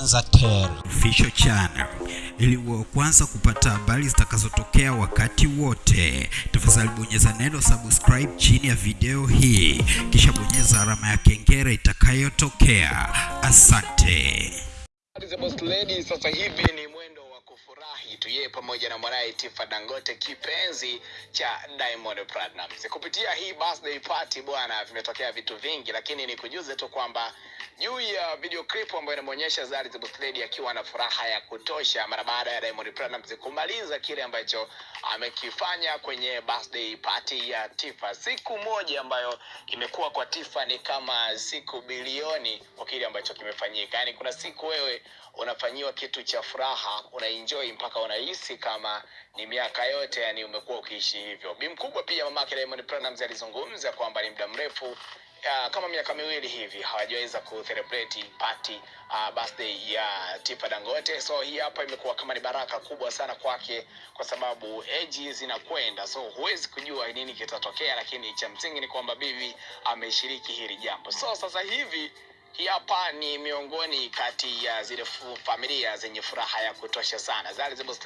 Tanzatel Official Channel ili uwe kwanza kupata habari zitakazotokea wakati wote. Tafadhali bonyeza neno subscribe chini ya video hii, kisha bonyeza alama ya kengele itakayotokea. Asante. The sasa hivi ni mwendo wa kufurahi tu yeye pamoja na mwanaye Tifa Dangote kipenzi cha Diamond Platnumz. Kupitia hii birthday party bwana, vimetokea vitu vingi, lakini nikujuze tu kwamba juu ya video clip ambayo inamuonyesha Zari the Boss akiwa na furaha ya kutosha mara baada ya Diamond Platnumz kumaliza kile ambacho amekifanya kwenye birthday party ya Tifa. Siku moja ambayo imekuwa kwa Tifa ni kama siku bilioni kwa kile ambacho kimefanyika. Yani kuna siku wewe unafanyiwa kitu cha furaha, unaenjoy mpaka unahisi kama ni miaka yote yani umekuwa ukiishi hivyo. Bi mkubwa pia mamake Diamond Platnumz alizungumza kwamba ni muda mrefu uh, kama miaka miwili hivi hawajaweza kucelebrate party uh, birthday ya Tifa Dangote. So hii hapa imekuwa kama ni baraka kubwa sana kwake, kwa sababu age zinakwenda, so huwezi kujua nini kitatokea, lakini cha msingi ni kwamba bibi ameshiriki hili jambo. So sasa hivi hapa ni miongoni kati ya zile familia zenye furaha ya kutosha sana. Zari Boss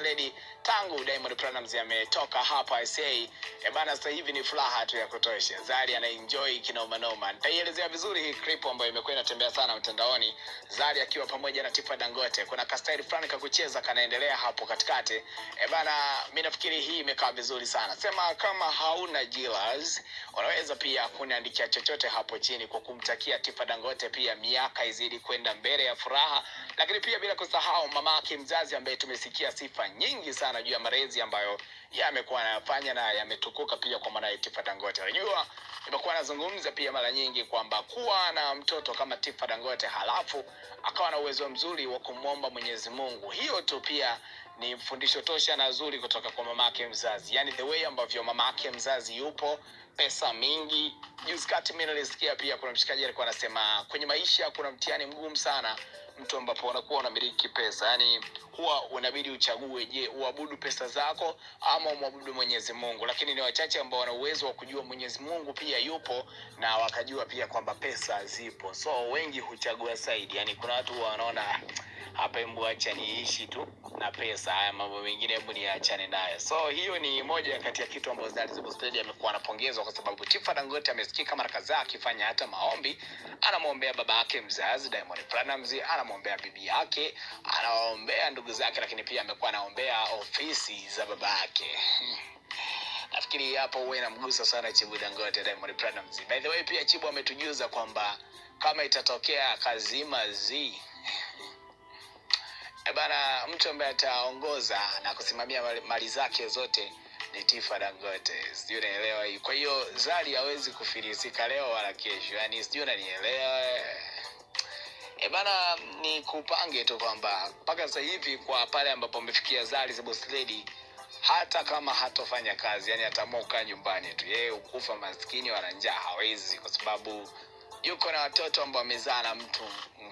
tangu Diamond Platnumz ametoka hapa SA, e bana, sasa hivi ni furaha tu ya kutosha. Zari anaenjoy kinoma noma. Nitaielezea vizuri hii clip ambayo imekuwa inatembea sana mtandaoni, Zari akiwa pamoja na Tifa Dangote. Kuna kastaili fulani kakucheza kanaendelea hapo katikati. E bana, mimi nafikiri hii imekaa vizuri sana. Sema kama hauna jilas, unaweza pia kuniandikia chochote hapo chini kwa kumtakia Tifa Dangote pia miaka izidi kwenda mbele ya furaha, lakini pia bila kusahau mama yake mzazi ambaye tumesikia sifa nyingi sana juu ya marezi ambayo yamekuwa anayafanya na yametukuka pia kwa mwanaye Tifa Dangote. Unajua, nimekuwa nazungumza pia mara nyingi kwamba kuwa na mtoto kama Tifa Dangote halafu akawa na uwezo mzuri wa kumwomba Mwenyezi Mungu, hiyo tu pia ni mfundisho tosha na zuri kutoka kwa mama mamake mzazi, yani the way ambavyo mamake mzazi yupo, pesa mingi. Juzi kati mimi nilisikia pia kuna mshikaji alikuwa anasema kwenye maisha kuna mtihani mgumu sana mtu ambapo unakuwa unamiliki pesa, yani huwa unabidi uchague, je, uabudu pesa zako ama umwabudu Mwenyezi Mungu. Lakini ni wachache ambao wana uwezo wa kujua Mwenyezi Mungu pia yupo na wakajua pia kwamba pesa zipo, so wengi huchagua saidi. Yani kuna watu wanaona hapa, hebu acha niishi tu na pesa, haya mambo mengine hebu niachane nayo. So hiyo ni moja kati ya kitu ambazo the Boss amekuwa anapongezwa kwa sababu Tifa Dangote amesikika mara kadhaa akifanya hata maombi, anamwombea baba yake mzazi Diamond Platnumz, anamwombea bibi yake, anawaombea ndugu zake, lakini pia amekuwa anaombea ofisi za baba yake. Nafikiri hapo huwa inamgusa sana Chibu Dangote Diamond Platnumz. By the way, pia Chibu ametujuza kwamba kama itatokea Kazima Z bana, mtu ambaye ataongoza na kusimamia mali, zake zote ni Tifa Dangote, sijui unaelewa hii. Kwa hiyo Zari hawezi kufilisika leo wala kesho, yani sijui unanielewa. E bana, ni kupange tu kwamba mpaka sasa hivi kwa pale ambapo amefikia Zari the Boss Lady, hata kama hatofanya kazi, yani ataamua kukaa nyumbani tu, yeye ukufa maskini wala njaa hawezi, kwa sababu yuko na watoto ambao wamezaa na mtu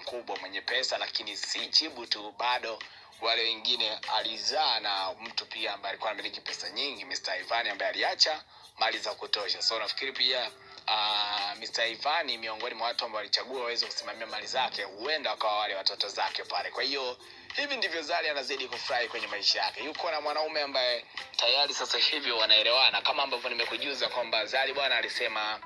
mkubwa mwenye pesa, lakini si jibu tu, bado wale wengine alizaa na mtu pia ambaye alikuwa anamiliki pesa nyingi, Mr. Ivan ambaye aliacha mali za kutosha. So nafikiri pia uh, Mr. Ivan miongoni mwa watu ambao walichagua waweze kusimamia mali zake, huenda wakawa wale watoto zake pale. Kwa hiyo hivi ndivyo Zari anazidi kufurahi kwenye maisha yake. Yuko na mwanaume ambaye tayari sasa hivi wanaelewana, kama ambavyo nimekujuza kwamba Zari bwana alisema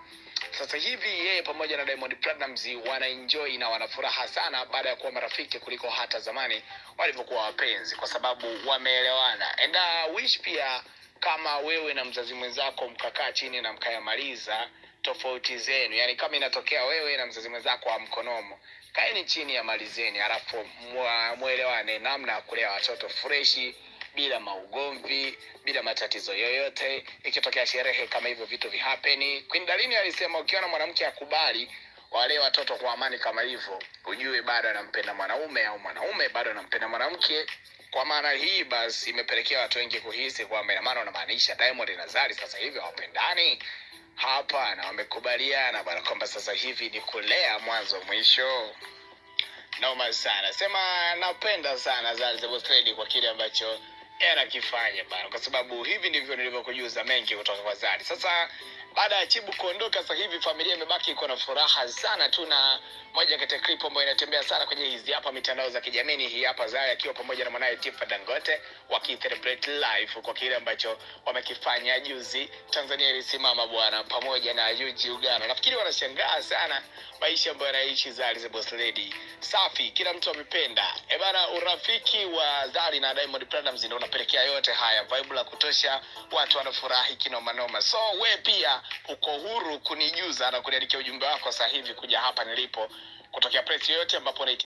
sasa hivi yeye pamoja na Diamond Platnumz wanaenjoy na wanafuraha sana baada ya kuwa marafiki kuliko hata zamani walivyokuwa wapenzi, kwa sababu wameelewana. And I wish pia kama wewe na mzazi mwenzako mkakaa chini na mkayamaliza tofauti zenu, yani kama inatokea wewe na mzazi mwenzako amkonomo kaeni chini ya malizeni, halafu mwa- mwelewane namna ya kulea watoto freshi bila maugomvi, bila matatizo yoyote. Ikitokea sherehe kama hivyo vitu vihapeni. Queen Dalini alisema ukiona mwanamke akubali wale watoto kwa amani kama hivyo, ujue bado anampenda mwanaume au mwanaume bado anampenda mwanamke. Kwa maana hii basi imepelekea watu wengi kuhisi kwamba ina maana unamaanisha Diamond na Zari sasa hivi hawapendani. Hapana, wamekubaliana bana kwamba sasa hivi ni kulea mwanzo mwisho. Noma sana. Sema napenda sana Zari the Boss Lady kwa kile ambacho yeye anakifanya bana, kwa sababu hivi ndivyo nilivyokujuza mengi kutoka kwa Zari. Sasa baada ya Chibu kuondoka, sasa hivi familia imebaki iko na furaha sana tu, na moja kati ya clip ambayo inatembea sana kwenye hizi hapa mitandao za kijamii hii hapa Zari akiwa pamoja na mwanaye Tifa Dangote wakicelebrate life kwa kile ambacho wamekifanya juzi. Tanzania ilisimama bwana, pamoja na Yuji Uganda. Nafikiri wanashangaa sana maisha ambayo anaishi Zari the Boss Lady. Safi, kila mtu amependa. E bana, urafiki wa Zari na Diamond Platnumz ndio unapelekea yote haya, vibe la kutosha, watu wanafurahi kinoma noma. So we pia uko huru kunijuza na kuniandikia ujumbe wako sasa hivi kuja hapa nilipo kutokea press yoyote ambapo